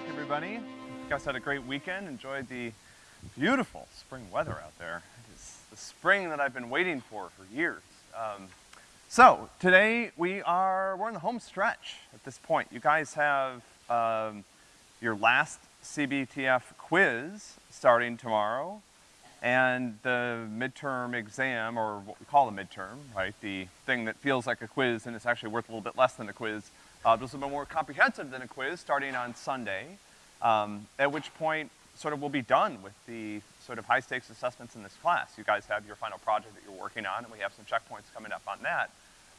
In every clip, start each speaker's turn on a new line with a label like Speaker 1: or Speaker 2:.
Speaker 1: back, everybody. You guys had a great weekend, enjoyed the beautiful spring weather out there. It is the spring that I've been waiting for for years. Um, so, today we are, we're in the home stretch at this point. You guys have, um, your last CBTF quiz starting tomorrow, and the midterm exam, or what we call a midterm, right? The thing that feels like a quiz and it's actually worth a little bit less than a quiz, uh, this will be more comprehensive than a quiz starting on Sunday, um, at which point sort of we'll be done with the sort of high stakes assessments in this class. You guys have your final project that you're working on, and we have some checkpoints coming up on that.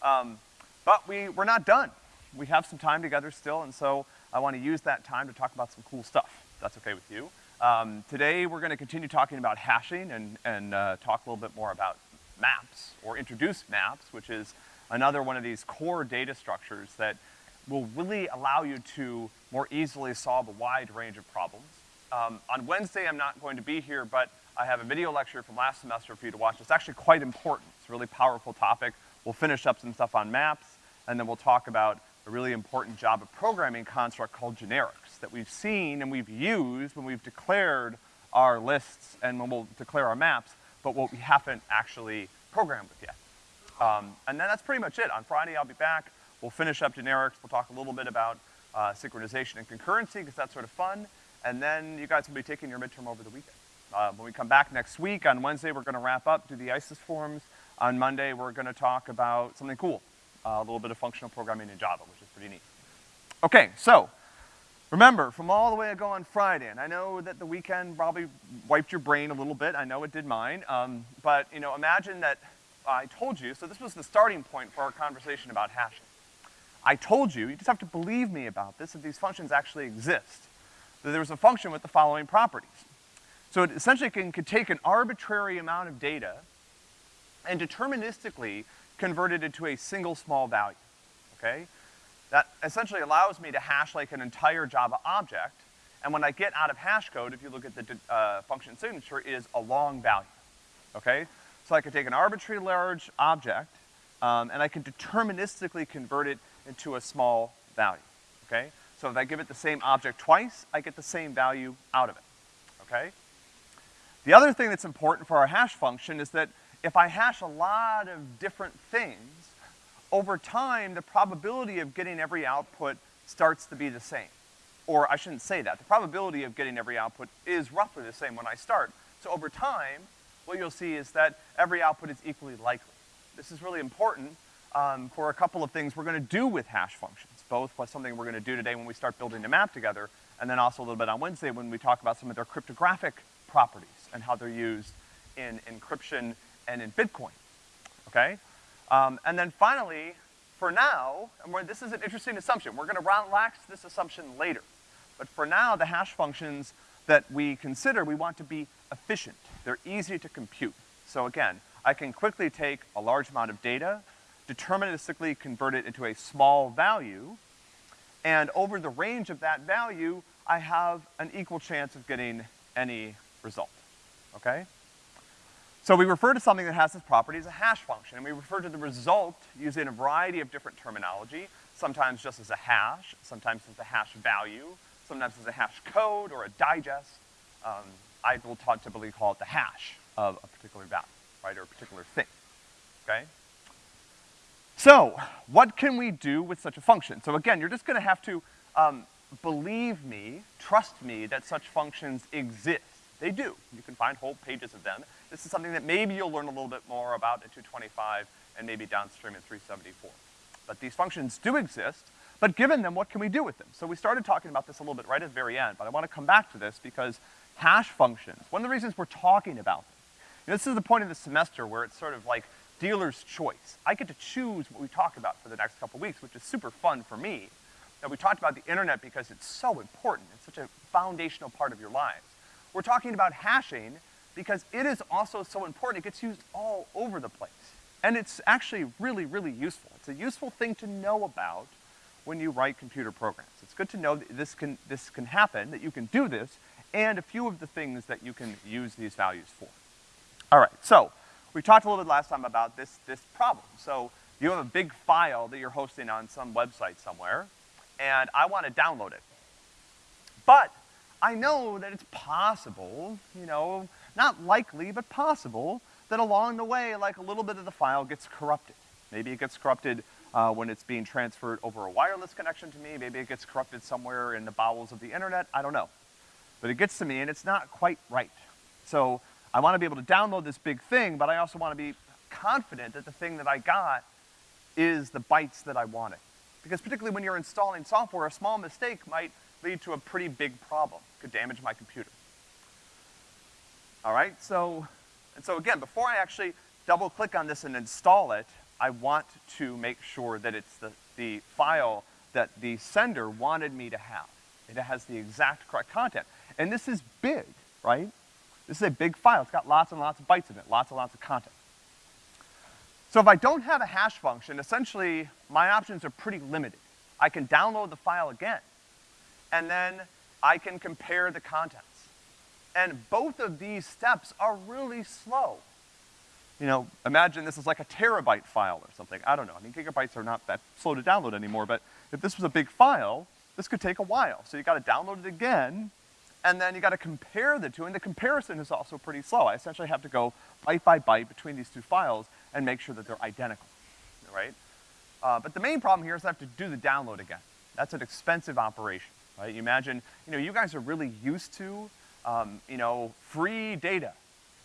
Speaker 1: Um, but we, we're not done. We have some time together still, and so I want to use that time to talk about some cool stuff, that's okay with you. Um, today we're gonna continue talking about hashing and, and uh, talk a little bit more about maps, or introduce maps, which is another one of these core data structures that will really allow you to more easily solve a wide range of problems. Um, on Wednesday, I'm not going to be here, but I have a video lecture from last semester for you to watch. It's actually quite important. It's a really powerful topic. We'll finish up some stuff on maps, and then we'll talk about a really important Java programming construct called generics that we've seen and we've used when we've declared our lists and when we'll declare our maps, but what we haven't actually programmed with yet. Um, and then that's pretty much it. On Friday, I'll be back. We'll finish up generics. We'll talk a little bit about uh, synchronization and concurrency, because that's sort of fun. And then you guys will be taking your midterm over the weekend. Uh, when we come back next week, on Wednesday, we're gonna wrap up, do the ICES forms. On Monday, we're gonna talk about something cool, uh, a little bit of functional programming in Java, which is pretty neat. Okay, so, remember, from all the way ago on Friday, and I know that the weekend probably wiped your brain a little bit, I know it did mine, um, but, you know, imagine that I told you, so this was the starting point for our conversation about hashing. I told you, you just have to believe me about this, that these functions actually exist. That there's a function with the following properties. So it essentially can, can take an arbitrary amount of data and deterministically convert it into a single small value, okay? That essentially allows me to hash like an entire Java object, and when I get out of hash code, if you look at the uh, function signature, is a long value, okay? So I could take an arbitrary large object, um, and I can deterministically convert it into a small value, okay? So if I give it the same object twice, I get the same value out of it, okay? The other thing that's important for our hash function is that if I hash a lot of different things, over time, the probability of getting every output starts to be the same. Or I shouldn't say that. The probability of getting every output is roughly the same when I start. So over time, what you'll see is that every output is equally likely. This is really important um, for a couple of things we're gonna do with hash functions, both what something we're gonna do today when we start building the map together, and then also a little bit on Wednesday when we talk about some of their cryptographic properties and how they're used in encryption and in Bitcoin, okay? Um, and then finally, for now, and this is an interesting assumption, we're gonna relax this assumption later, but for now, the hash functions that we consider, we want to be efficient. They're easy to compute. So again, I can quickly take a large amount of data, deterministically convert it into a small value, and over the range of that value, I have an equal chance of getting any result, okay? So we refer to something that has this property as a hash function, and we refer to the result using a variety of different terminology, sometimes just as a hash, sometimes as a hash value, sometimes as a hash code or a digest. Um, I will typically call it the hash of a particular value, right, or a particular thing, okay? So, what can we do with such a function? So again, you're just gonna have to, um, believe me, trust me that such functions exist. They do. You can find whole pages of them. This is something that maybe you'll learn a little bit more about in 225 and maybe downstream in 374. But these functions do exist, but given them, what can we do with them? So we started talking about this a little bit right at the very end, but I wanna come back to this because hash functions, one of the reasons we're talking about them, you know, this is the point of the semester where it's sort of like dealer's choice. I get to choose what we talk about for the next couple weeks, which is super fun for me. Now, we talked about the internet because it's so important. It's such a foundational part of your lives. We're talking about hashing because it is also so important. It gets used all over the place. And it's actually really, really useful. It's a useful thing to know about when you write computer programs. It's good to know that this can, this can happen, that you can do this, and a few of the things that you can use these values for. All right, so we talked a little bit last time about this, this problem. So you have a big file that you're hosting on some website somewhere, and I want to download it. But I know that it's possible, you know, not likely, but possible, that along the way, like a little bit of the file gets corrupted. Maybe it gets corrupted uh, when it's being transferred over a wireless connection to me. Maybe it gets corrupted somewhere in the bowels of the internet. I don't know. But it gets to me and it's not quite right. So I wanna be able to download this big thing, but I also wanna be confident that the thing that I got is the bytes that I wanted. Because particularly when you're installing software, a small mistake might lead to a pretty big problem. Could damage my computer. All right, so, and so again, before I actually double click on this and install it, I want to make sure that it's the, the file that the sender wanted me to have. It has the exact correct content. And this is big, right? This is a big file. It's got lots and lots of bytes in it, lots and lots of content. So if I don't have a hash function, essentially my options are pretty limited. I can download the file again, and then I can compare the contents. And both of these steps are really slow. You know, imagine this is like a terabyte file or something. I don't know. I mean, gigabytes are not that slow to download anymore, but if this was a big file, this could take a while. So you gotta download it again, and then you gotta compare the two, and the comparison is also pretty slow. I essentially have to go byte by byte between these two files and make sure that they're identical, right? Uh, but the main problem here is I have to do the download again. That's an expensive operation, right? You imagine, you know, you guys are really used to, um, you know, free data,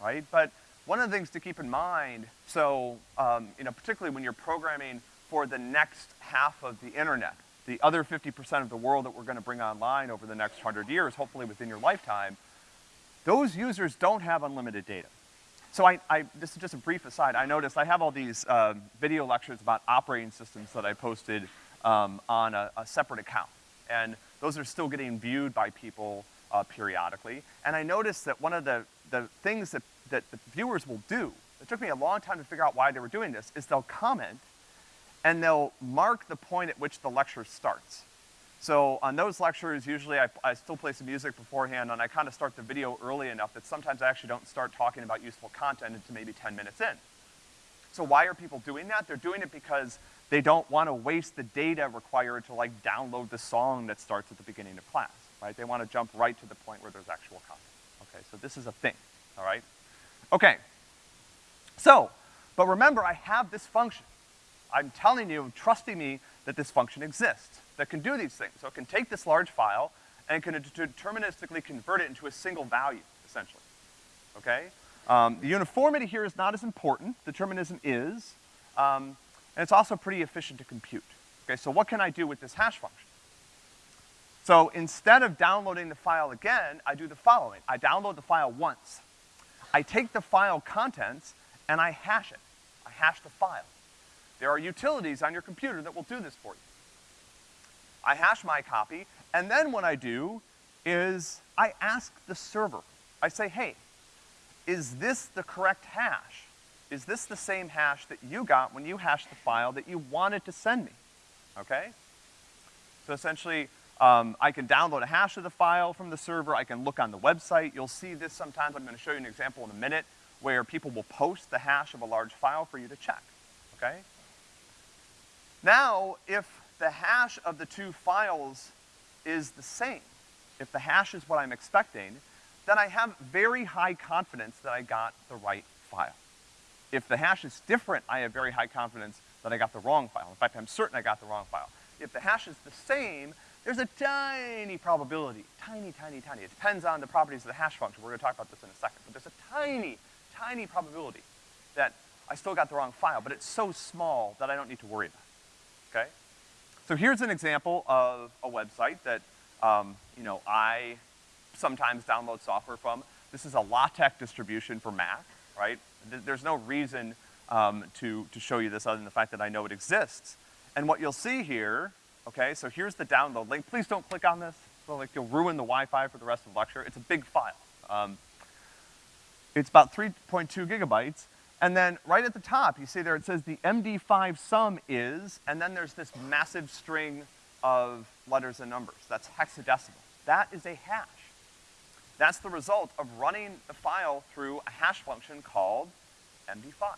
Speaker 1: right? But one of the things to keep in mind, so, um, you know, particularly when you're programming for the next half of the internet, the other 50% of the world that we're gonna bring online over the next hundred years, hopefully within your lifetime, those users don't have unlimited data. So I, I, this is just a brief aside, I noticed I have all these uh, video lectures about operating systems that I posted um, on a, a, separate account. And those are still getting viewed by people uh, periodically. And I noticed that one of the, the things that, that the viewers will do, it took me a long time to figure out why they were doing this, is they'll comment and they'll mark the point at which the lecture starts. So on those lectures, usually I, I still play some music beforehand and I kind of start the video early enough that sometimes I actually don't start talking about useful content until maybe 10 minutes in. So why are people doing that? They're doing it because they don't want to waste the data required to like download the song that starts at the beginning of class, right? They want to jump right to the point where there's actual content. Okay, so this is a thing, all right? Okay. So, but remember I have this function. I'm telling you, trusting me that this function exists that can do these things. So it can take this large file and can deterministically convert it into a single value, essentially. Okay? Um, the uniformity here is not as important, determinism is, um, and it's also pretty efficient to compute. Okay, so what can I do with this hash function? So instead of downloading the file again, I do the following. I download the file once. I take the file contents and I hash it. I hash the file. There are utilities on your computer that will do this for you. I hash my copy, and then what I do is I ask the server. I say, hey, is this the correct hash? Is this the same hash that you got when you hashed the file that you wanted to send me? Okay? So essentially, um, I can download a hash of the file from the server, I can look on the website, you'll see this sometimes, I'm gonna show you an example in a minute, where people will post the hash of a large file for you to check, okay? Now, if the hash of the two files is the same, if the hash is what I'm expecting, then I have very high confidence that I got the right file. If the hash is different, I have very high confidence that I got the wrong file. In fact, I'm certain I got the wrong file. If the hash is the same, there's a tiny probability, tiny, tiny, tiny. It depends on the properties of the hash function. We're gonna talk about this in a second. But there's a tiny, tiny probability that I still got the wrong file, but it's so small that I don't need to worry about it, okay? So here's an example of a website that, um, you know, I sometimes download software from. This is a LaTeX distribution for Mac, right? There's no reason um, to, to show you this other than the fact that I know it exists. And what you'll see here, okay, so here's the download link. Please don't click on this. So like you'll ruin the Wi-Fi for the rest of the lecture. It's a big file. Um, it's about 3.2 gigabytes. And then right at the top, you see there it says the MD5 sum is, and then there's this massive string of letters and numbers. That's hexadecimal. That is a hash. That's the result of running the file through a hash function called MD5.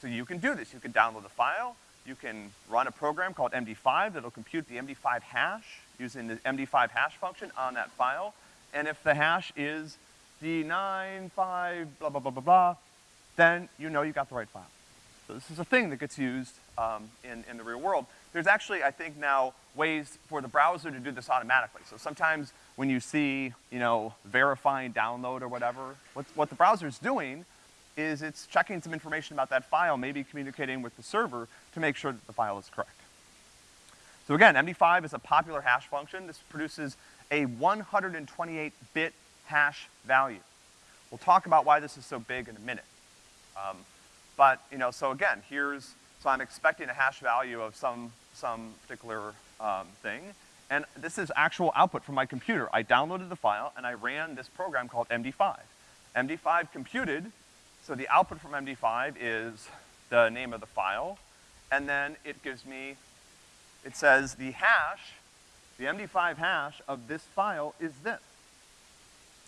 Speaker 1: So you can do this. You can download the file, you can run a program called MD5 that'll compute the MD5 hash using the MD5 hash function on that file. And if the hash is D9, 5, blah, blah, blah, blah, blah, then you know you got the right file. So this is a thing that gets used um, in, in the real world. There's actually, I think now, ways for the browser to do this automatically. So sometimes when you see, you know, verifying download or whatever, what, what the browser's doing is it's checking some information about that file, maybe communicating with the server to make sure that the file is correct. So again, MD5 is a popular hash function. This produces a 128-bit hash value. We'll talk about why this is so big in a minute. Um, but, you know, so again, here's, so I'm expecting a hash value of some, some particular um, thing, and this is actual output from my computer. I downloaded the file and I ran this program called MD5. MD5 computed so the output from MD5 is the name of the file, and then it gives me, it says the hash, the MD5 hash of this file is this.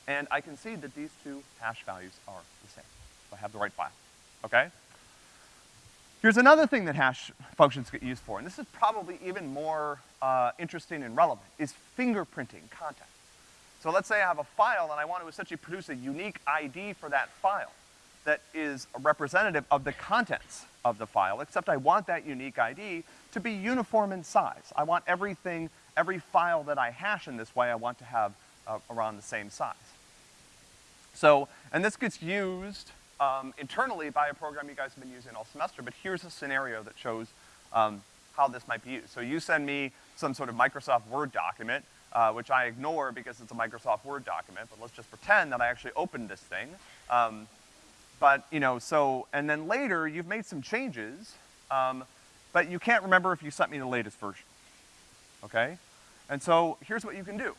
Speaker 1: And I can see that these two hash values are the same. I have the right file, okay? Here's another thing that hash functions get used for, and this is probably even more uh, interesting and relevant, is fingerprinting content. So let's say I have a file and I want to essentially produce a unique ID for that file that is a representative of the contents of the file, except I want that unique ID to be uniform in size. I want everything, every file that I hash in this way, I want to have uh, around the same size. So, and this gets used um, internally by a program you guys have been using all semester, but here's a scenario that shows um, how this might be used. So you send me some sort of Microsoft Word document, uh, which I ignore because it's a Microsoft Word document, but let's just pretend that I actually opened this thing. Um, but, you know, so, and then later, you've made some changes, um, but you can't remember if you sent me the latest version, okay? And so, here's what you can do.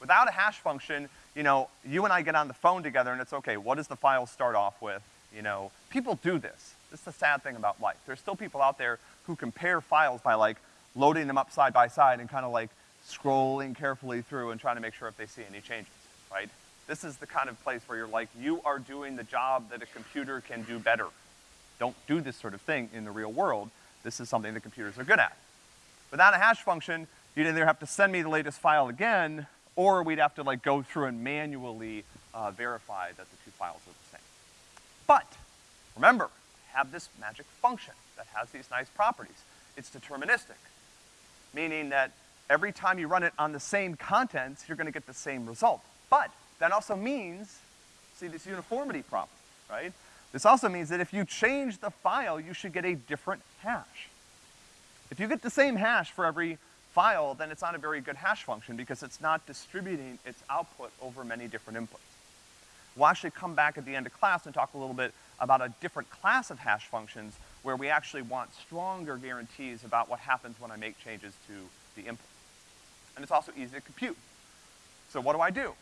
Speaker 1: Without a hash function, you know, you and I get on the phone together and it's okay, what does the file start off with? You know, people do this. This is the sad thing about life. There's still people out there who compare files by like loading them up side by side and kind of like scrolling carefully through and trying to make sure if they see any changes, right? This is the kind of place where you're like, you are doing the job that a computer can do better. Don't do this sort of thing in the real world. This is something that computers are good at. Without a hash function, you'd either have to send me the latest file again, or we'd have to like go through and manually uh, verify that the two files are the same. But, remember, have this magic function that has these nice properties. It's deterministic, meaning that every time you run it on the same contents, you're gonna get the same result. But that also means, see this uniformity problem, right? This also means that if you change the file, you should get a different hash. If you get the same hash for every file, then it's not a very good hash function because it's not distributing its output over many different inputs. We'll actually come back at the end of class and talk a little bit about a different class of hash functions where we actually want stronger guarantees about what happens when I make changes to the input. And it's also easy to compute. So what do I do?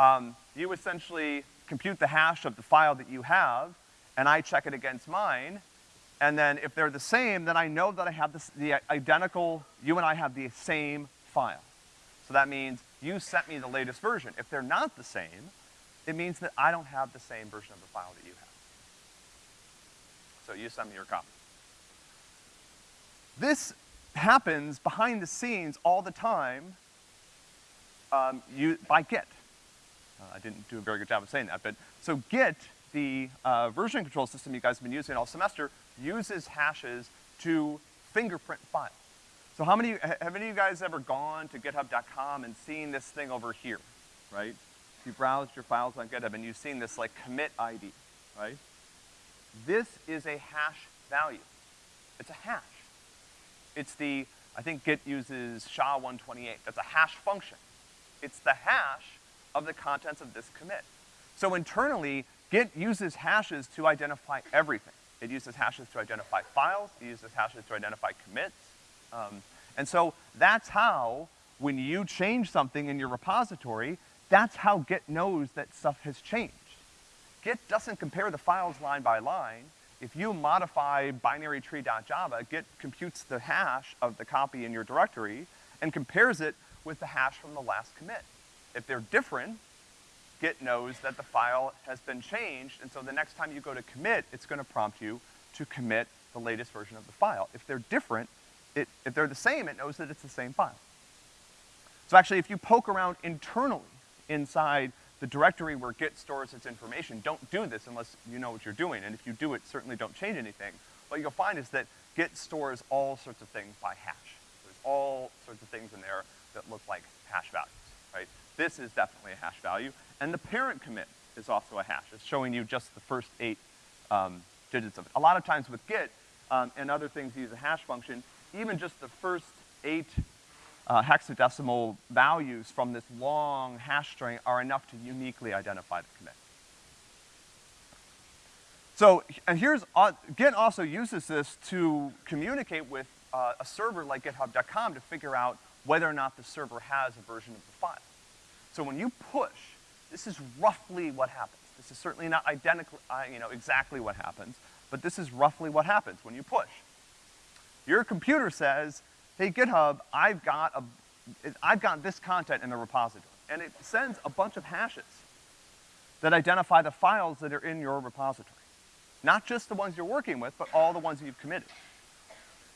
Speaker 1: um, you essentially compute the hash of the file that you have, and I check it against mine, and then if they're the same, then I know that I have this, the identical, you and I have the same file. So that means you sent me the latest version. If they're not the same, it means that I don't have the same version of the file that you have. So you send me your copy. This happens behind the scenes all the time um, you, by Git. Uh, I didn't do a very good job of saying that, but, so Git, the uh, version control system you guys have been using all semester, uses hashes to fingerprint files. So how many, have any of you guys ever gone to github.com and seen this thing over here, right? If you browsed your files on GitHub and you've seen this like commit ID, right? This is a hash value. It's a hash. It's the, I think Git uses SHA-128. That's a hash function. It's the hash of the contents of this commit. So internally, Git uses hashes to identify everything. It uses hashes to identify files, it uses hashes to identify commits. Um, and so that's how, when you change something in your repository, that's how Git knows that stuff has changed. Git doesn't compare the files line by line. If you modify binarytree.java, Git computes the hash of the copy in your directory and compares it with the hash from the last commit. If they're different, Git knows that the file has been changed, and so the next time you go to commit, it's gonna prompt you to commit the latest version of the file. If they're different, it, if they're the same, it knows that it's the same file. So actually, if you poke around internally inside the directory where Git stores its information, don't do this unless you know what you're doing, and if you do it, certainly don't change anything. What you'll find is that Git stores all sorts of things by hash. There's all sorts of things in there that look like hash values, right? This is definitely a hash value, and the parent commit is also a hash. It's showing you just the first eight um, digits of it. A lot of times with Git um, and other things use a hash function, even just the first eight uh, hexadecimal values from this long hash string are enough to uniquely identify the commit. So, and here's, uh, Git also uses this to communicate with uh, a server like github.com to figure out whether or not the server has a version of the file. So when you push, this is roughly what happens. This is certainly not identical, uh, you know, exactly what happens, but this is roughly what happens when you push. Your computer says, hey GitHub, I've got a, I've got this content in the repository. And it sends a bunch of hashes that identify the files that are in your repository. Not just the ones you're working with, but all the ones that you've committed.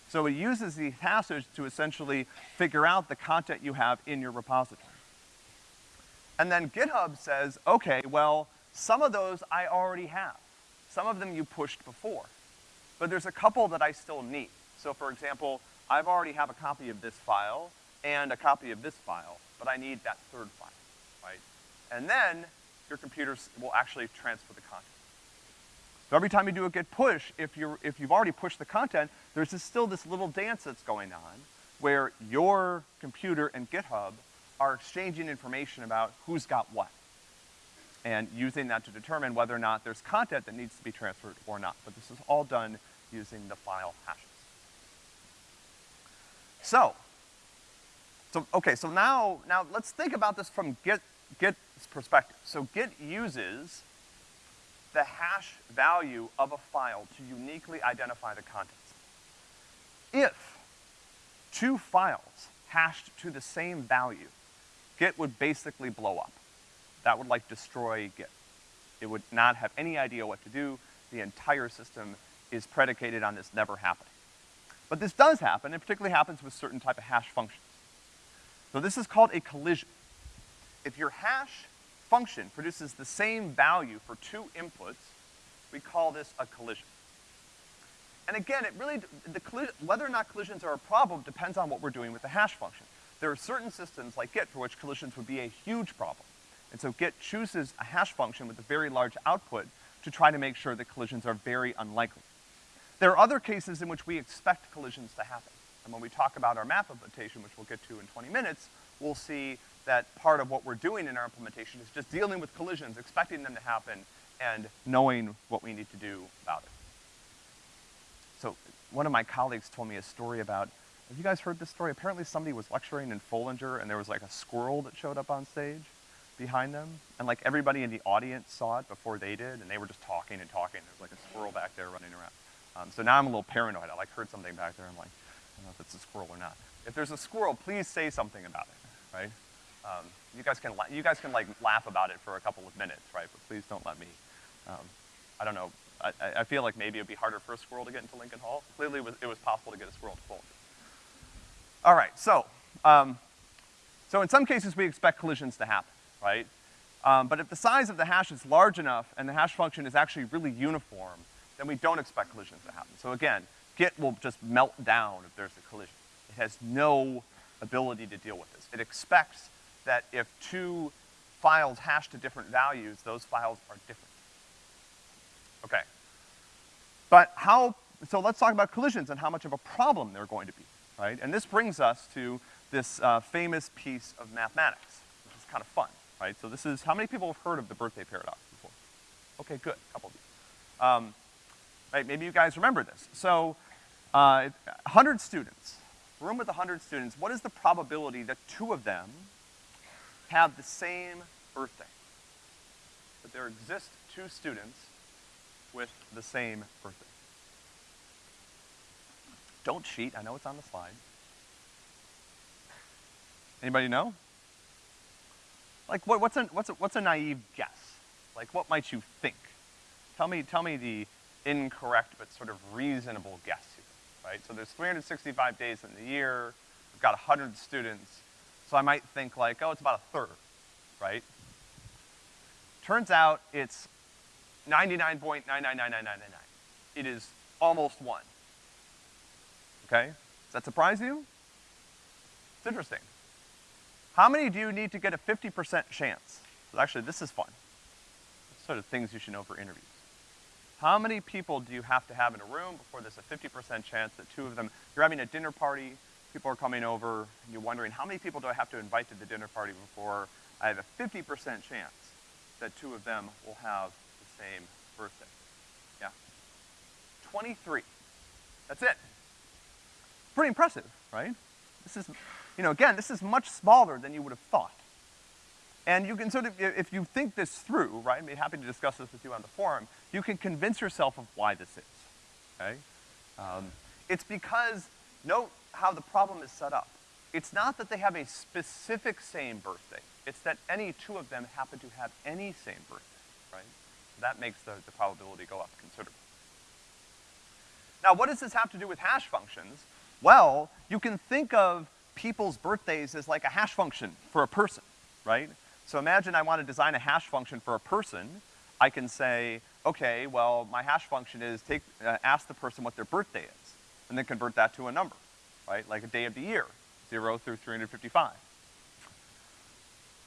Speaker 1: So it uses these hashes to essentially figure out the content you have in your repository. And then GitHub says, okay, well, some of those I already have. Some of them you pushed before. But there's a couple that I still need. So for example, I've already have a copy of this file and a copy of this file, but I need that third file, right? And then your computer will actually transfer the content. So every time you do a git push, if you're, if you've already pushed the content, there's this, still this little dance that's going on where your computer and GitHub are exchanging information about who's got what and using that to determine whether or not there's content that needs to be transferred or not. But this is all done using the file hashes. So, so okay, so now, now let's think about this from Git, Git's perspective. So Git uses the hash value of a file to uniquely identify the contents. If two files hashed to the same value, Git would basically blow up. That would like destroy Git. It would not have any idea what to do. The entire system is predicated on this never happening. But this does happen, and particularly happens with certain type of hash functions. So this is called a collision. If your hash function produces the same value for two inputs, we call this a collision. And again, it really, the whether or not collisions are a problem depends on what we're doing with the hash function. There are certain systems like Git for which collisions would be a huge problem. And so Git chooses a hash function with a very large output to try to make sure that collisions are very unlikely. There are other cases in which we expect collisions to happen. And when we talk about our map implementation, which we'll get to in 20 minutes, we'll see that part of what we're doing in our implementation is just dealing with collisions, expecting them to happen, and knowing what we need to do about it. So one of my colleagues told me a story about, have you guys heard this story? Apparently somebody was lecturing in Foellinger and there was like a squirrel that showed up on stage behind them. And like everybody in the audience saw it before they did and they were just talking and talking. There was like a squirrel back there running around. Um, so now I'm a little paranoid. I like heard something back there. I'm like, I don't know if it's a squirrel or not. If there's a squirrel, please say something about it, right? Um, you guys can you guys can like laugh about it for a couple of minutes, right? But please don't let me. Um, I don't know. I, I feel like maybe it'd be harder for a squirrel to get into Lincoln Hall. Clearly, it was, it was possible to get a squirrel to fold. All right, so um, so in some cases we expect collisions to happen, right? Um, but if the size of the hash is large enough and the hash function is actually really uniform, then we don't expect collisions to happen. So again, Git will just melt down if there's a collision. It has no ability to deal with this. It expects that if two files hash to different values, those files are different. Okay. But how, so let's talk about collisions and how much of a problem they're going to be, right? And this brings us to this uh, famous piece of mathematics, which is kind of fun, right? So this is, how many people have heard of the birthday paradox before? Okay, good, a couple of you. Um, right, maybe you guys remember this. So, uh, 100 students, room with 100 students, what is the probability that two of them have the same birthday. That there exist two students with the same birthday. Don't cheat, I know it's on the slide. Anybody know? Like, what, what's, a, what's, a, what's a naive guess? Like, what might you think? Tell me, tell me the, incorrect but sort of reasonable guess here, right? So there's 365 days in the year, we've got 100 students, so I might think like, oh, it's about a third, right? Turns out it's 99.999999. It is almost one. Okay? Does that surprise you? It's interesting. How many do you need to get a 50% chance? Well, actually, this is fun. Sort of things you should know for interviews. How many people do you have to have in a room before there's a 50% chance that two of them, you're having a dinner party, people are coming over, and you're wondering, how many people do I have to invite to the dinner party before I have a 50% chance that two of them will have the same birthday? Yeah. 23. That's it. Pretty impressive, right? This is, you know, again, this is much smaller than you would have thought. And you can sort of, if you think this through, right, I'd be happy to discuss this with you on the forum, you can convince yourself of why this is, okay? Um, it's because, note how the problem is set up. It's not that they have a specific same birthday. It's that any two of them happen to have any same birthday, right? That makes the, the probability go up considerably. Now, what does this have to do with hash functions? Well, you can think of people's birthdays as like a hash function for a person, right? So imagine I want to design a hash function for a person. I can say, okay, well, my hash function is take, uh, ask the person what their birthday is, and then convert that to a number, right? Like a day of the year, zero through 355.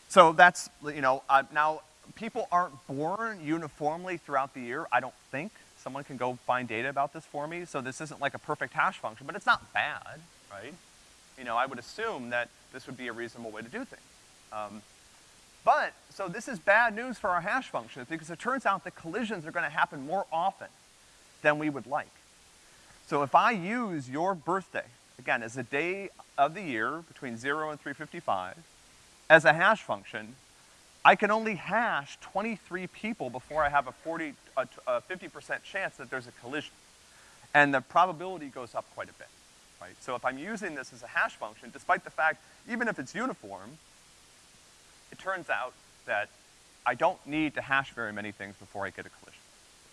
Speaker 1: So that's, you know, uh, now, people aren't born uniformly throughout the year, I don't think. Someone can go find data about this for me, so this isn't like a perfect hash function, but it's not bad, right? You know, I would assume that this would be a reasonable way to do things. Um, but, so this is bad news for our hash functions because it turns out that collisions are gonna happen more often than we would like. So if I use your birthday, again, as a day of the year between zero and 355, as a hash function, I can only hash 23 people before I have a 40, a 50% chance that there's a collision. And the probability goes up quite a bit, right? So if I'm using this as a hash function, despite the fact, even if it's uniform, it turns out that I don't need to hash very many things before I get a collision.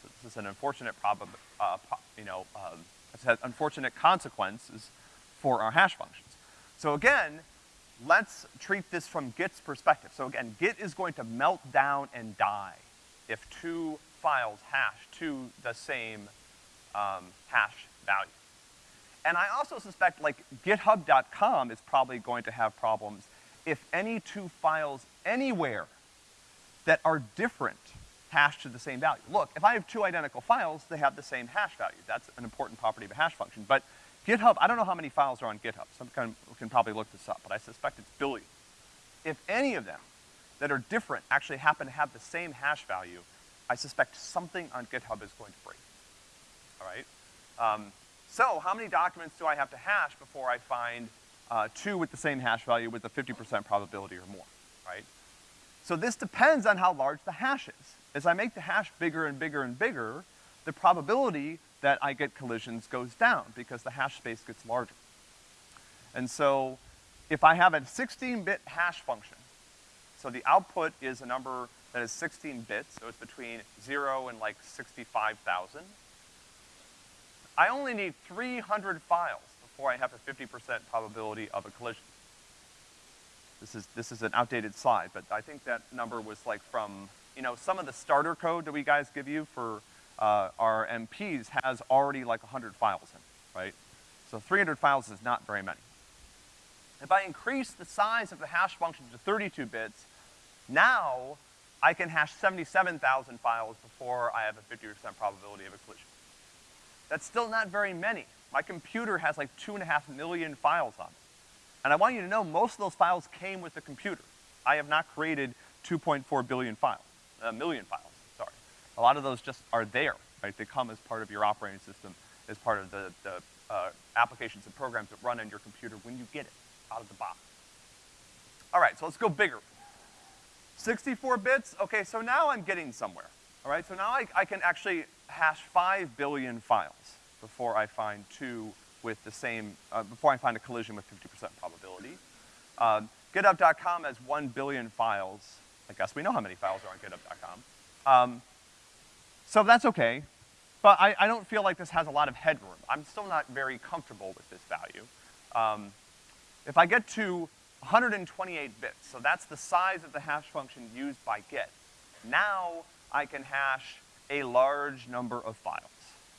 Speaker 1: So this is an unfortunate problem, uh, you know, um, unfortunate consequences for our hash functions. So again, let's treat this from Git's perspective. So again, Git is going to melt down and die if two files hash to the same um, hash value. And I also suspect like github.com is probably going to have problems if any two files anywhere that are different hash to the same value. Look, if I have two identical files, they have the same hash value. That's an important property of a hash function. But GitHub, I don't know how many files are on GitHub. Some can, can probably look this up, but I suspect it's billions. If any of them that are different actually happen to have the same hash value, I suspect something on GitHub is going to break. All right? Um, so how many documents do I have to hash before I find uh, two with the same hash value with a 50% probability or more, right? So this depends on how large the hash is. As I make the hash bigger and bigger and bigger, the probability that I get collisions goes down because the hash space gets larger. And so if I have a 16-bit hash function, so the output is a number that is 16 bits, so it's between zero and like 65,000, I only need 300 files before I have a 50% probability of a collision. This is, this is an outdated slide, but I think that number was like from, you know, some of the starter code that we guys give you for uh, our MPs has already like 100 files in, it, right? So 300 files is not very many. If I increase the size of the hash function to 32 bits, now I can hash 77,000 files before I have a 50% probability of a collision. That's still not very many. My computer has like two and a half million files on it. And I want you to know most of those files came with the computer. I have not created 2.4 billion files, a uh, million files. A lot of those just are there, right? They come as part of your operating system, as part of the, the uh, applications and programs that run on your computer when you get it out of the box. All right, so let's go bigger. 64 bits, okay, so now I'm getting somewhere. All right, so now I, I can actually hash five billion files before I find two with the same, uh, before I find a collision with 50% probability. Um, GitHub.com has one billion files. I guess we know how many files are on GitHub.com. Um, so that's okay. but I, I don't feel like this has a lot of headroom. I'm still not very comfortable with this value. Um, if I get to 128 bits, so that's the size of the hash function used by Git, now I can hash a large number of files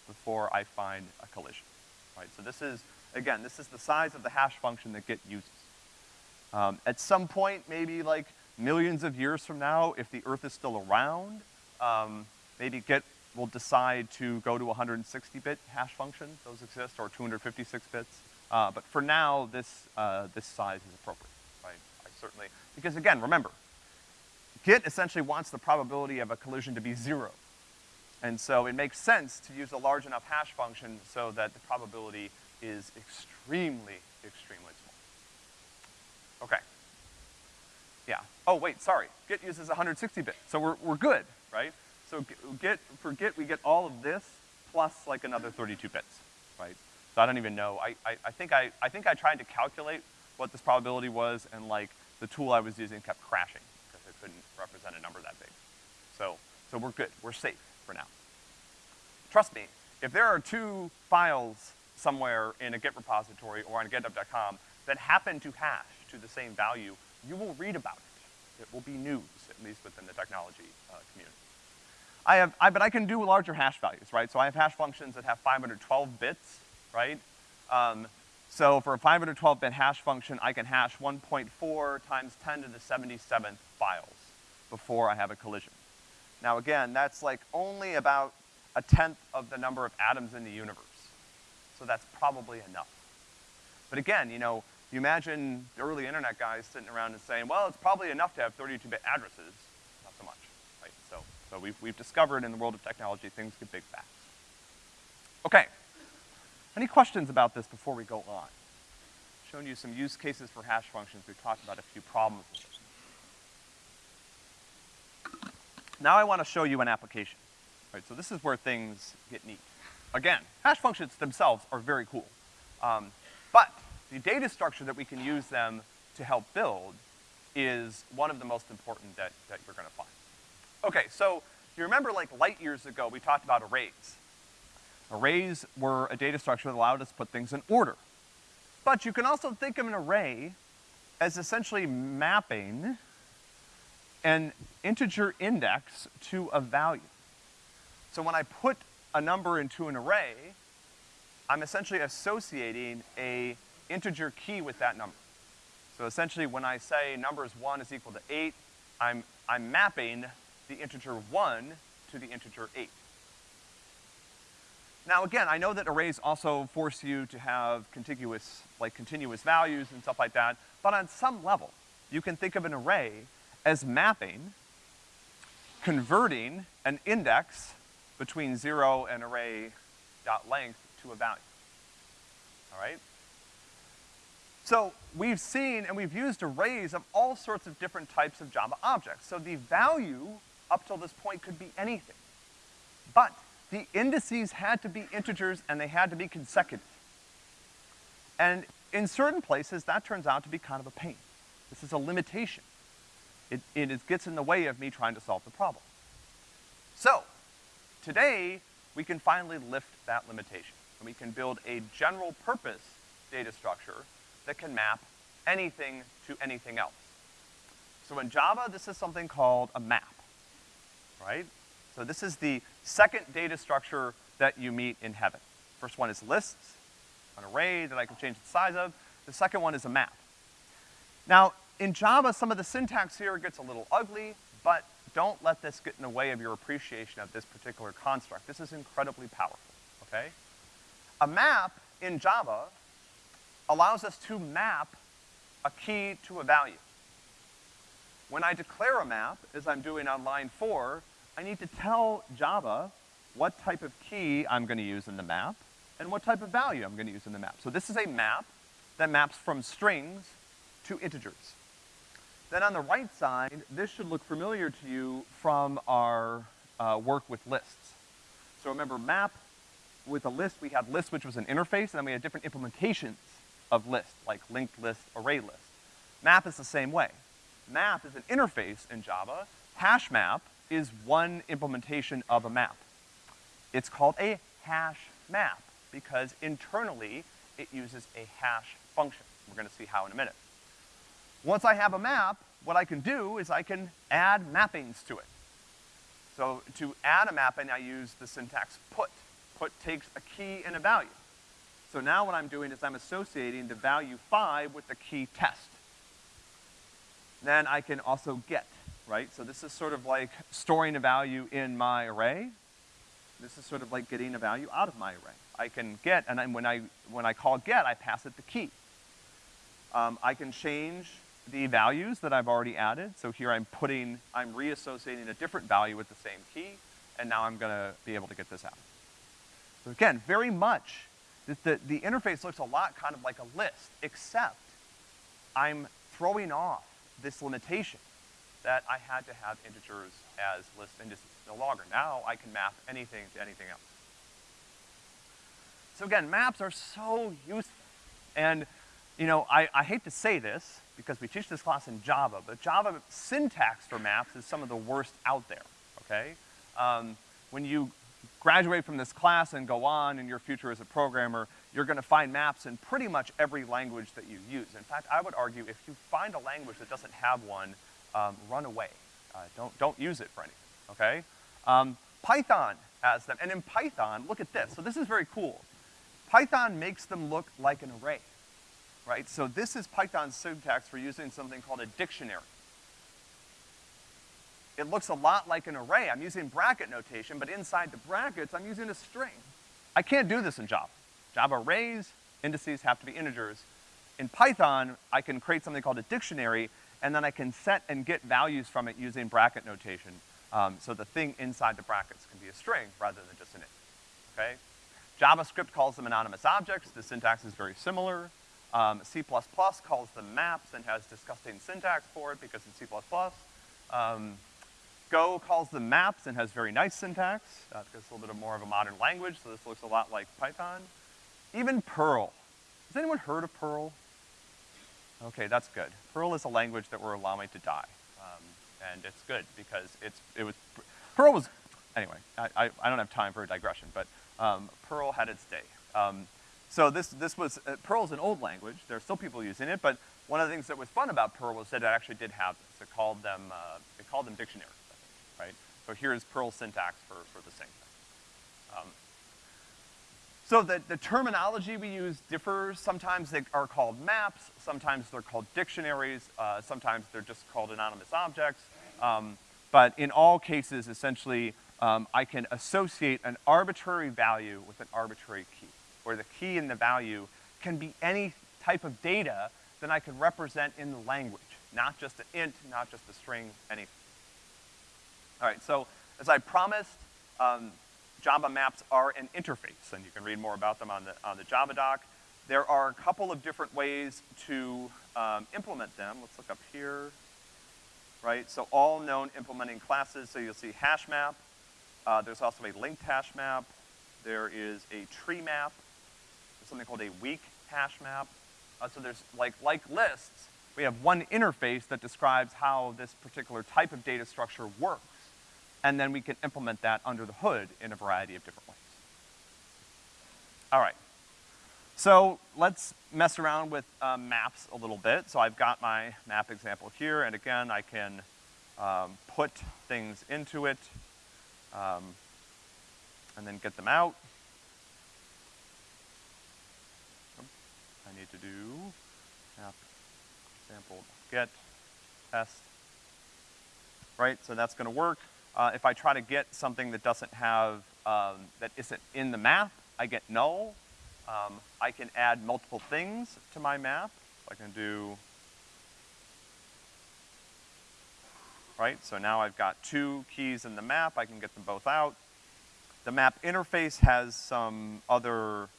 Speaker 1: before I find a collision, right? So this is, again, this is the size of the hash function that Git uses. Um, at some point, maybe like millions of years from now, if the Earth is still around, um, maybe Git will decide to go to 160-bit hash function, those exist, or 256 bits. Uh, but for now, this, uh, this size is appropriate, right? I certainly, because again, remember, Git essentially wants the probability of a collision to be zero. And so it makes sense to use a large enough hash function so that the probability is extremely, extremely small. Okay. Yeah. Oh, wait, sorry. Git uses 160-bit, so we're, we're good, right? So Git, for Git, we get all of this plus like another 32 bits, right? So I don't even know. I, I, I, think I, I think I tried to calculate what this probability was and like the tool I was using kept crashing because it couldn't represent a number that big. So, so we're good. We're safe for now. Trust me, if there are two files somewhere in a Git repository or on github.com that happen to hash to the same value, you will read about it. It will be news, at least within the technology uh, community. I have, I, but I can do larger hash values, right? So I have hash functions that have 512 bits, right? Um, so for a 512-bit hash function, I can hash 1.4 times 10 to the 77th files before I have a collision. Now again, that's like only about a tenth of the number of atoms in the universe. So that's probably enough. But again, you know, you imagine the early internet guys sitting around and saying, well, it's probably enough to have 32-bit addresses. Not so much, So, so we've, we've discovered in the world of technology, things get big fast. Okay. Any questions about this before we go on? Shown you some use cases for hash functions. We've talked about a few problems with it. Now I want to show you an application. Right, so this is where things get neat. Again, hash functions themselves are very cool. Um, but the data structure that we can use them to help build is one of the most important that, that you're gonna find. Okay, so you remember like light years ago, we talked about arrays. Arrays were a data structure that allowed us to put things in order. But you can also think of an array as essentially mapping an integer index to a value. So when I put a number into an array, I'm essentially associating a integer key with that number. So essentially when I say numbers one is equal to eight, I'm, I'm mapping the integer one to the integer eight. Now again, I know that arrays also force you to have contiguous, like continuous values and stuff like that, but on some level, you can think of an array as mapping, converting an index between zero and array dot length to a value. All right? So we've seen and we've used arrays of all sorts of different types of Java objects. So the value up till this point could be anything. But the indices had to be integers and they had to be consecutive. And in certain places, that turns out to be kind of a pain. This is a limitation. It, it is, gets in the way of me trying to solve the problem. So, today, we can finally lift that limitation. And we can build a general purpose data structure that can map anything to anything else. So in Java, this is something called a map, right? So this is the second data structure that you meet in heaven. First one is lists, an array that I can change the size of. The second one is a map. Now, in Java, some of the syntax here gets a little ugly, but don't let this get in the way of your appreciation of this particular construct. This is incredibly powerful, okay? A map in Java allows us to map a key to a value. When I declare a map, as I'm doing on line four, I need to tell Java what type of key I'm gonna use in the map and what type of value I'm gonna use in the map. So this is a map that maps from strings to integers. Then on the right side, this should look familiar to you from our uh, work with lists. So remember map, with a list, we had list which was an interface, and then we had different implementations of list, like linked list, array list. Map is the same way. Map is an interface in Java. Hash map is one implementation of a map. it's called a hash map because internally it uses a hash function. We're gonna see how in a minute. Once I have a map, what I can do is I can add mappings to it. So to add a mapping, I use the syntax put. Put takes a key and a value. So now what I'm doing is I'm associating the value five with the key test. Then I can also get, right? So this is sort of like storing a value in my array. This is sort of like getting a value out of my array. I can get, and then when I, when I call get, I pass it the key. Um, I can change the values that I've already added. So here I'm putting, I'm reassociating a different value with the same key, and now I'm gonna be able to get this out. So again, very much, the, the, the interface looks a lot kind of like a list, except I'm throwing off this limitation that I had to have integers as list indices no longer. Now I can map anything to anything else. So again, maps are so useful. And, you know, I, I hate to say this, because we teach this class in Java, but Java syntax for maps is some of the worst out there, okay? Um, when you graduate from this class and go on in your future as a programmer, you're gonna find maps in pretty much every language that you use. In fact, I would argue if you find a language that doesn't have one, um, run away. Uh, don't, don't use it for anything, okay? Um, Python has them, and in Python, look at this. So this is very cool. Python makes them look like an array right? So this is Python's syntax for using something called a dictionary. It looks a lot like an array. I'm using bracket notation, but inside the brackets, I'm using a string. I can't do this in Java. Java arrays, indices have to be integers. In Python, I can create something called a dictionary, and then I can set and get values from it using bracket notation. Um, so the thing inside the brackets can be a string rather than just an int, okay? JavaScript calls them anonymous objects. The syntax is very similar. Um, C++ calls them maps and has disgusting syntax for it because it's C++. Um, Go calls them maps and has very nice syntax, uh, a little bit more of a modern language, so this looks a lot like Python. Even Perl. Has anyone heard of Perl? Okay, that's good. Perl is a language that we're allowing to die. Um, and it's good because it's, it was, Perl was, anyway, I, I, I don't have time for a digression, but um, Perl had its day. Um, so this, this was, uh, Perl's an old language. There are still people using it, but one of the things that was fun about Perl was that it actually did have this. It called them, uh, it called them dictionaries, right? So here's Perl syntax for, for the same thing. So the, the terminology we use differs. Sometimes they are called maps, sometimes they're called dictionaries, uh, sometimes they're just called anonymous objects. Um, but in all cases, essentially, um, I can associate an arbitrary value with an arbitrary key or the key and the value can be any type of data that I can represent in the language, not just an int, not just a string, anything. All right, so as I promised, um, Java maps are an interface, and you can read more about them on the, on the Java doc. There are a couple of different ways to um, implement them. Let's look up here, right? So all known implementing classes, so you'll see hash map. Uh, there's also a linked hash map. There is a tree map There's something called a weak hash map. Uh, so there's, like, like lists, we have one interface that describes how this particular type of data structure works. And then we can implement that under the hood in a variety of different ways. All right. So let's mess around with um, maps a little bit. So I've got my map example here, and again, I can um, put things into it, um, and then get them out. I need to do app sample get test. Right, so that's gonna work. Uh, if I try to get something that doesn't have, um, that isn't in the map, I get null. Um, I can add multiple things to my map. I can do, right, so now I've got two keys in the map, I can get them both out. The map interface has some other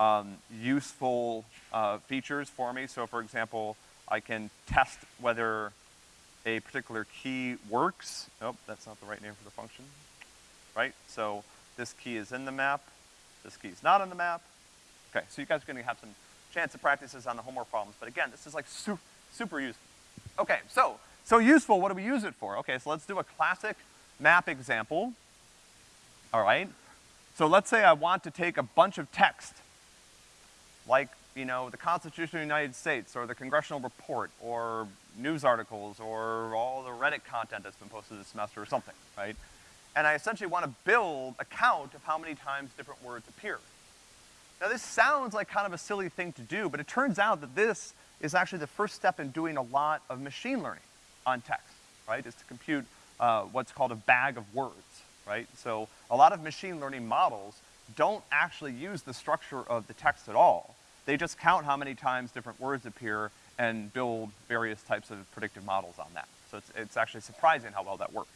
Speaker 1: um, useful uh, features for me. So for example, I can test whether a particular key works. Nope, that's not the right name for the function, right? So this key is in the map, this key is not in the map. Okay, so you guys are gonna have some chance of practices on the homework problems, but again, this is like su super useful. Okay, so, so useful, what do we use it for? Okay, so let's do a classic map example. All right, So let's say I want to take a bunch of text, like, you know, the Constitution of the United States, or the congressional report, or news articles, or all the Reddit content that's been posted this semester, or something, right? And I essentially want to build a count of how many times different words appear. Now this sounds like kind of a silly thing to do, but it turns out that this is actually the first step in doing a lot of machine learning on text, right? Is to compute uh, what's called a bag of words, right? So a lot of machine learning models don't actually use the structure of the text at all. They just count how many times different words appear and build various types of predictive models on that. So it's, it's actually surprising how well that works.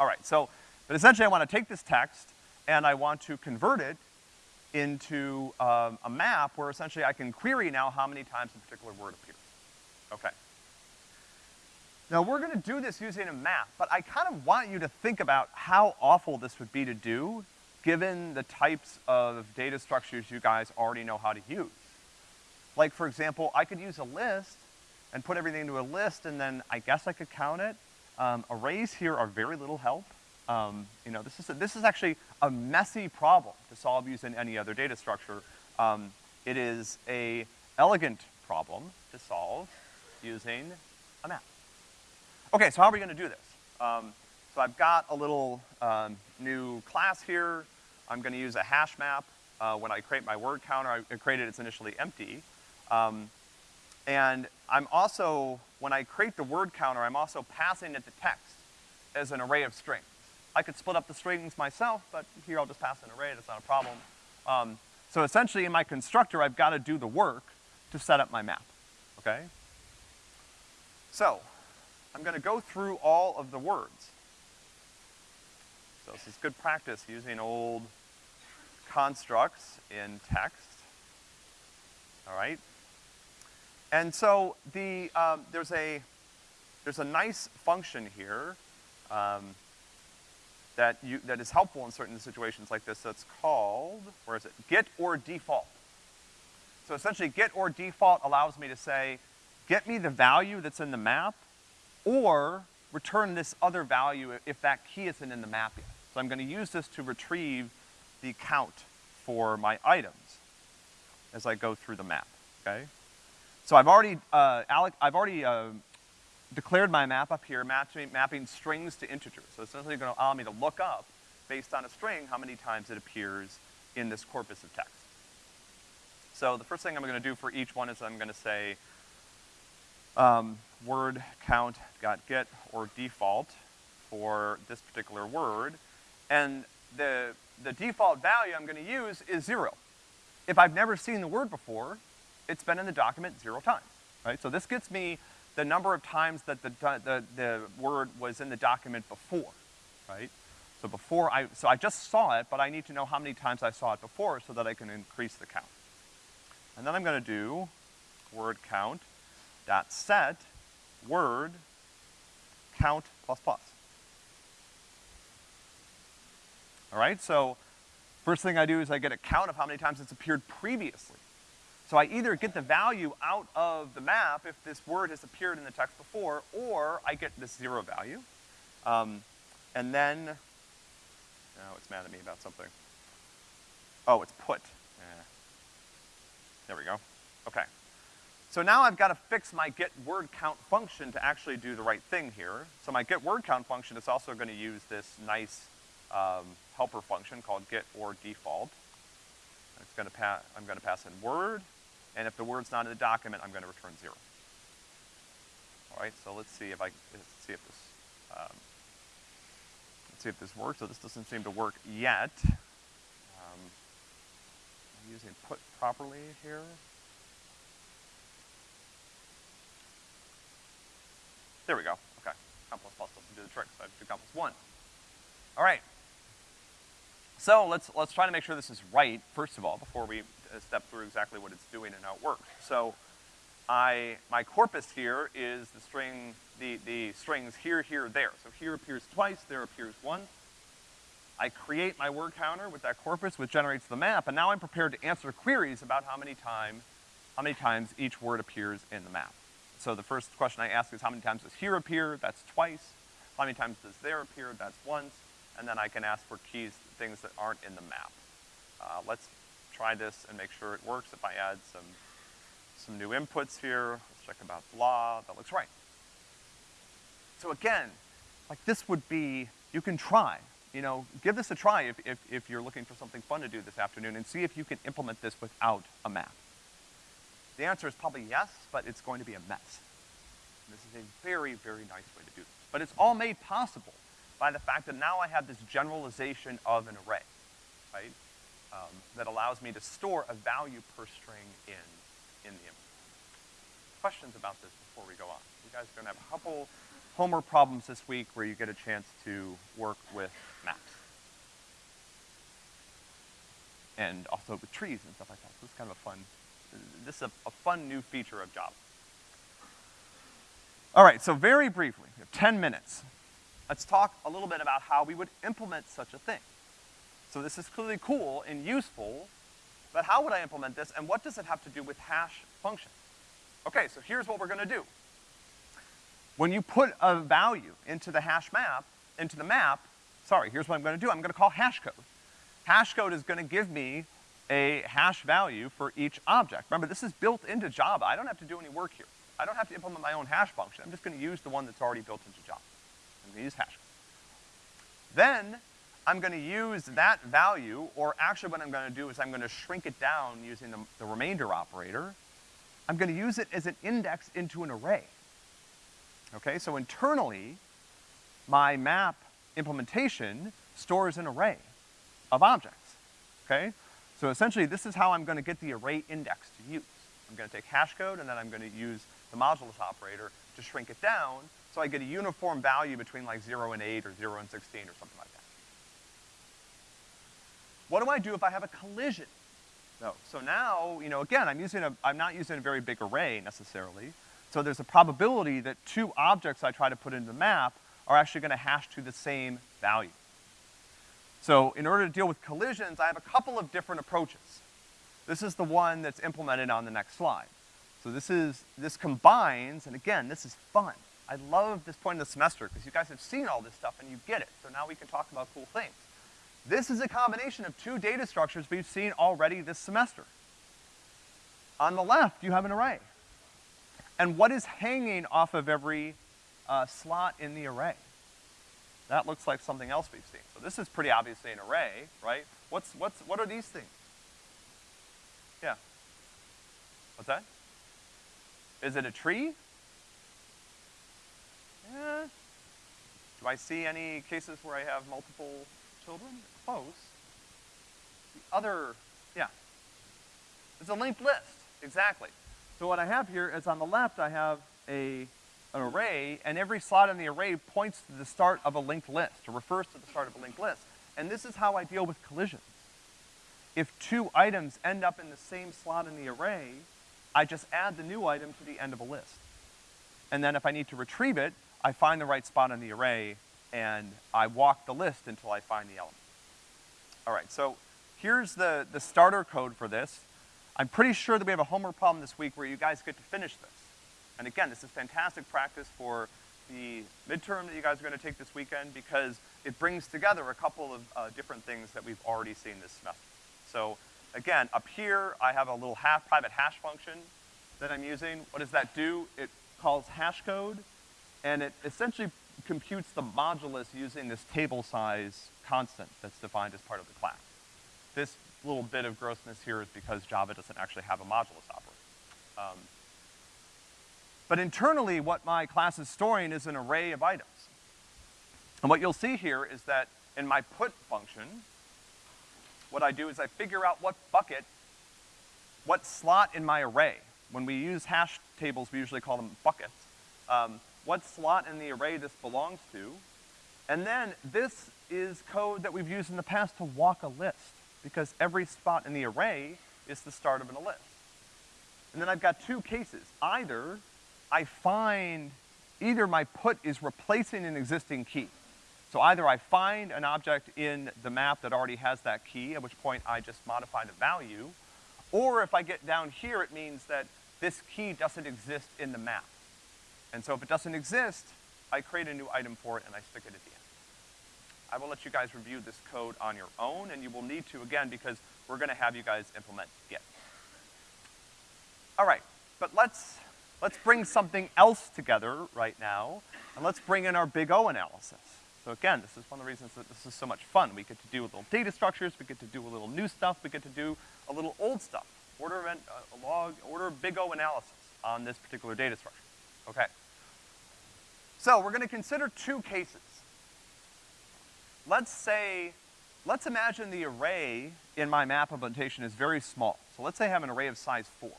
Speaker 1: All right, so, but essentially I wanna take this text and I want to convert it into um, a map where essentially I can query now how many times a particular word appears. Okay. Now we're gonna do this using a map, but I kind of want you to think about how awful this would be to do given the types of data structures you guys already know how to use. Like for example, I could use a list and put everything into a list and then I guess I could count it. Um, arrays here are very little help. Um, you know, this is, a, this is actually a messy problem to solve using any other data structure. Um, it is a elegant problem to solve using a map. Okay, so how are we gonna do this? Um, so I've got a little um, new class here. I'm gonna use a hash map. Uh, when I create my word counter, I created it's initially empty. Um, and I'm also, when I create the word counter, I'm also passing it the text as an array of strings. I could split up the strings myself, but here I'll just pass an array, that's not a problem. Um, so essentially in my constructor, I've gotta do the work to set up my map, okay? So, I'm gonna go through all of the words. So this is good practice using old constructs in text. All right? And so the, um, there's a, there's a nice function here, um, that you, that is helpful in certain situations like this that's called, where is it? Get or default. So essentially get or default allows me to say, get me the value that's in the map, or return this other value if that key isn't in the map yet. So I'm gonna use this to retrieve the count for my items as I go through the map, okay? So I've already, uh, Alec, I've already, uh, declared my map up here, mapping, mapping strings to integers. So it's essentially gonna allow me to look up, based on a string, how many times it appears in this corpus of text. So the first thing I'm gonna do for each one is I'm gonna say, um, word count got get or default for this particular word, and the, the default value I'm gonna use is zero. If I've never seen the word before, it's been in the document zero times, right? So this gets me the number of times that the, the, the word was in the document before, right? So before I, so I just saw it, but I need to know how many times I saw it before so that I can increase the count. And then I'm gonna do word count dot set word count plus plus. All right, so first thing I do is I get a count of how many times it's appeared previously. So I either get the value out of the map if this word has appeared in the text before, or I get this zero value. Um, and then, oh, it's mad at me about something. Oh, it's put. Eh. There we go. Okay. So now I've gotta fix my get word count function to actually do the right thing here. So my get word count function is also gonna use this nice um, helper function called get or default. It's gonna pass, I'm gonna pass in word, and if the word's not in the document, I'm gonna return zero. All right, so let's see if I, let's see if this, um, let's see if this works. So this doesn't seem to work yet. Um, I'm using put properly here. There we go, okay. Count plus plus doesn't do the trick, so I have to do plus one. All right. So let's, let's try to make sure this is right, first of all, before we step through exactly what it's doing and how it works. So I, my corpus here is the string, the, the strings here, here, there. So here appears twice, there appears once. I create my word counter with that corpus, which generates the map, and now I'm prepared to answer queries about how many time, how many times each word appears in the map. So the first question I ask is how many times does here appear? That's twice. How many times does there appear? That's once. And then I can ask for keys things that aren't in the map. Uh, let's try this and make sure it works. If I add some, some new inputs here, let's check about blah, that looks right. So again, like this would be, you can try, you know, give this a try if, if, if you're looking for something fun to do this afternoon and see if you can implement this without a map. The answer is probably yes, but it's going to be a mess. This is a very, very nice way to do this. But it's all made possible by the fact that now I have this generalization of an array, right? Um, that allows me to store a value per string in, in the input. Questions about this before we go on? You guys are gonna have a couple homework problems this week where you get a chance to work with maps. And also with trees and stuff like that. So it's kind of a fun, this is a, a fun new feature of Java. All right, so very briefly, we have 10 minutes. Let's talk a little bit about how we would implement such a thing. So this is clearly cool and useful, but how would I implement this, and what does it have to do with hash functions? Okay, so here's what we're gonna do. When you put a value into the hash map, into the map, sorry, here's what I'm gonna do. I'm gonna call hashcode. Hashcode is gonna give me a hash value for each object. Remember, this is built into Java. I don't have to do any work here. I don't have to implement my own hash function. I'm just gonna use the one that's already built into Java. I'm gonna use hash. code. Then, I'm gonna use that value, or actually what I'm gonna do is I'm gonna shrink it down using the, the remainder operator. I'm gonna use it as an index into an array. Okay, so internally, my map implementation stores an array of objects, okay? So essentially, this is how I'm gonna get the array index to use. I'm gonna take hash code, and then I'm gonna use the modulus operator to shrink it down, so I get a uniform value between like zero and eight, or zero and sixteen, or something like that. What do I do if I have a collision? No, so now, you know, again, I'm using a, I'm not using a very big array necessarily, so there's a probability that two objects I try to put into the map are actually gonna hash to the same value. So in order to deal with collisions, I have a couple of different approaches. This is the one that's implemented on the next slide. So this is, this combines, and again, this is fun. I love this point in the semester, because you guys have seen all this stuff and you get it, so now we can talk about cool things. This is a combination of two data structures we've seen already this semester. On the left, you have an array. And what is hanging off of every uh, slot in the array? That looks like something else we've seen. So this is pretty obviously an array, right? What's, what's, what are these things? Yeah. What's that? Is it a tree? Yeah. Do I see any cases where I have multiple children? Close. The other, yeah. It's a linked list, exactly. So what I have here is on the left, I have a, an array, and every slot in the array points to the start of a linked list, or refers to the start of a linked list. And this is how I deal with collisions. If two items end up in the same slot in the array, I just add the new item to the end of a list. And then if I need to retrieve it, I find the right spot in the array, and I walk the list until I find the element. All right, so here's the, the starter code for this. I'm pretty sure that we have a homework problem this week where you guys get to finish this. And again, this is fantastic practice for the midterm that you guys are gonna take this weekend because it brings together a couple of uh, different things that we've already seen this semester. So again, up here, I have a little half private hash function that I'm using. What does that do? It calls hash code, and it essentially computes the modulus using this table size constant that's defined as part of the class. This little bit of grossness here is because Java doesn't actually have a modulus operator. Um, but internally, what my class is storing is an array of items. And what you'll see here is that in my put function, what I do is I figure out what bucket, what slot in my array. When we use hash tables, we usually call them buckets. Um, what slot in the array this belongs to. And then this is code that we've used in the past to walk a list, because every spot in the array is the start of a list. And then I've got two cases. Either I find, either my put is replacing an existing key. So either I find an object in the map that already has that key, at which point I just modify the value, or if I get down here, it means that this key doesn't exist in the map. And so if it doesn't exist, I create a new item for it and I stick it at the end. I will let you guys review this code on your own, and you will need to, again, because we're gonna have you guys implement get. All right, but let's, let's bring something else together right now, and let's bring in our big O analysis. So again, this is one of the reasons that this is so much fun. We get to do a little data structures, we get to do a little new stuff, we get to do a little old stuff. Order of, uh, log, order big O analysis on this particular data structure. Okay. So we're gonna consider two cases. Let's say, let's imagine the array in my map implementation is very small. So let's say I have an array of size four.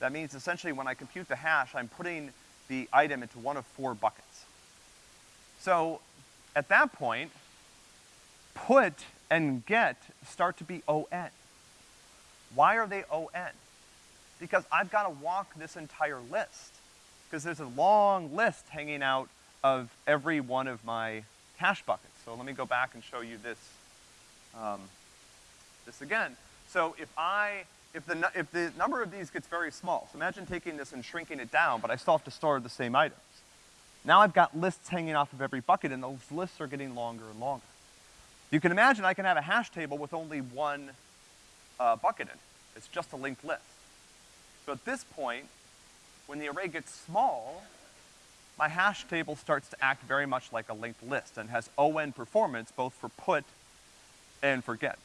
Speaker 1: That means essentially when I compute the hash, I'm putting the item into one of four buckets. So at that point, put and get start to be ON. Why are they ON? Because I've gotta walk this entire list. Because there's a long list hanging out of every one of my hash buckets. So let me go back and show you this, um, this again. So if I, if the, if the number of these gets very small, so imagine taking this and shrinking it down, but I still have to store the same items. Now I've got lists hanging off of every bucket, and those lists are getting longer and longer. You can imagine I can have a hash table with only one uh, bucket in it. It's just a linked list. So at this point, when the array gets small, my hash table starts to act very much like a linked list and has ON performance both for put and for get.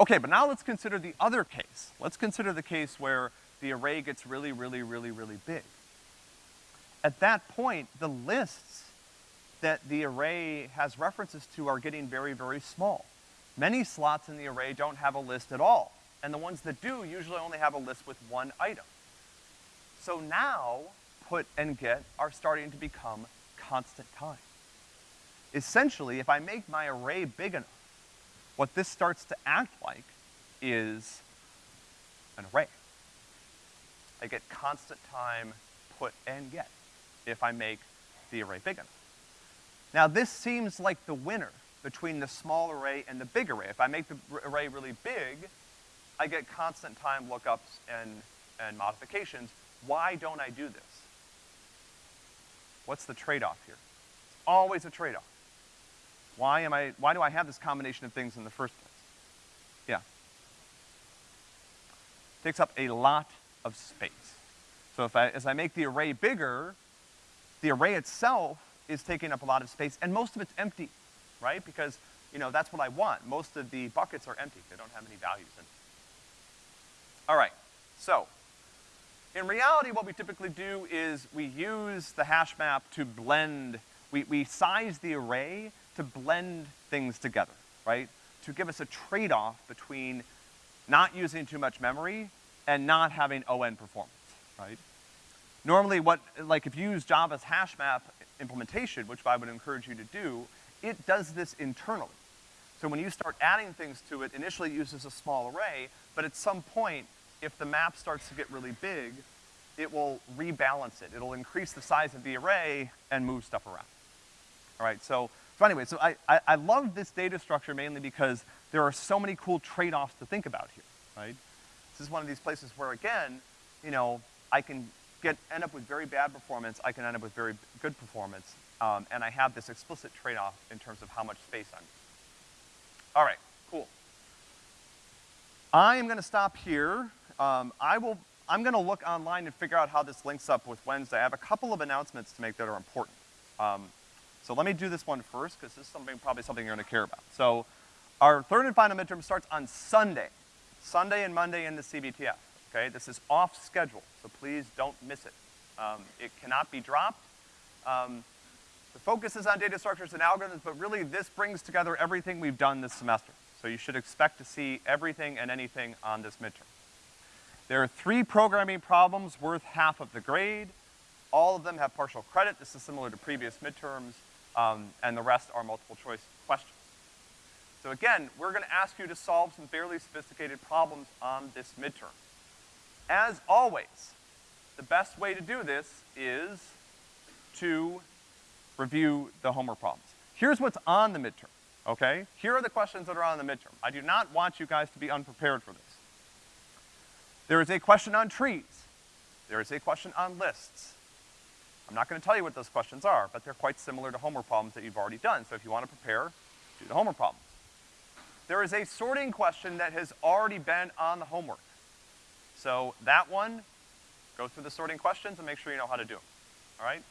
Speaker 1: Okay, but now let's consider the other case. Let's consider the case where the array gets really, really, really, really big at that point, the lists that the array has references to are getting very, very small. Many slots in the array don't have a list at all, and the ones that do usually only have a list with one item. So now, put and get are starting to become constant time. Essentially, if I make my array big enough, what this starts to act like is an array. I get constant time put and get if I make the array big enough. Now this seems like the winner between the small array and the big array. If I make the array really big, I get constant time lookups and, and modifications. Why don't I do this? What's the trade-off here? It's always a trade-off. Why am I, why do I have this combination of things in the first place? Yeah. It Takes up a lot of space. So if I, as I make the array bigger, the array itself is taking up a lot of space, and most of it's empty, right? Because, you know, that's what I want. Most of the buckets are empty. They don't have any values in them. All right, so, in reality, what we typically do is we use the hash map to blend, we, we size the array to blend things together, right? To give us a trade-off between not using too much memory and not having ON performance, right? Normally what, like if you use Java's hash map implementation, which I would encourage you to do, it does this internally. So when you start adding things to it, initially it uses a small array, but at some point, if the map starts to get really big, it will rebalance it. It'll increase the size of the array and move stuff around. All right, so, so anyway, so I, I, I love this data structure mainly because there are so many cool trade-offs to think about here, right? This is one of these places where, again, you know, I can get, end up with very bad performance, I can end up with very good performance, um, and I have this explicit trade-off in terms of how much space I'm using. All right, cool. I am gonna stop here. Um, I will, I'm gonna look online and figure out how this links up with Wednesday. I have a couple of announcements to make that are important. Um, so let me do this one first, because this is something, probably something you're gonna care about. So our third and final midterm starts on Sunday. Sunday and Monday in the CBTF okay? This is off schedule, so please don't miss it. Um, it cannot be dropped. Um, the focus is on data structures and algorithms, but really this brings together everything we've done this semester. So you should expect to see everything and anything on this midterm. There are three programming problems worth half of the grade. All of them have partial credit. This is similar to previous midterms, um, and the rest are multiple choice questions. So again, we're gonna ask you to solve some fairly sophisticated problems on this midterm. As always, the best way to do this is to review the homework problems. Here's what's on the midterm, okay? Here are the questions that are on the midterm. I do not want you guys to be unprepared for this. There is a question on trees. There is a question on lists. I'm not gonna tell you what those questions are, but they're quite similar to homework problems that you've already done. So if you wanna prepare, do the homework problems. There is a sorting question that has already been on the homework. So that one, go through the sorting questions and make sure you know how to do them, all right?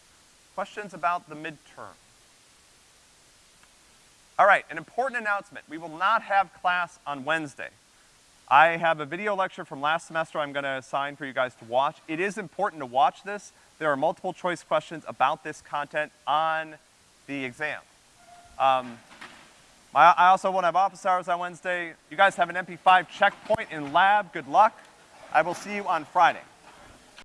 Speaker 1: Questions about the midterm. All right, an important announcement. We will not have class on Wednesday. I have a video lecture from last semester I'm gonna assign for you guys to watch. It is important to watch this. There are multiple choice questions about this content on the exam. Um, I, I also won't have office hours on Wednesday. You guys have an MP5 checkpoint in lab. Good luck. I will see you on Friday.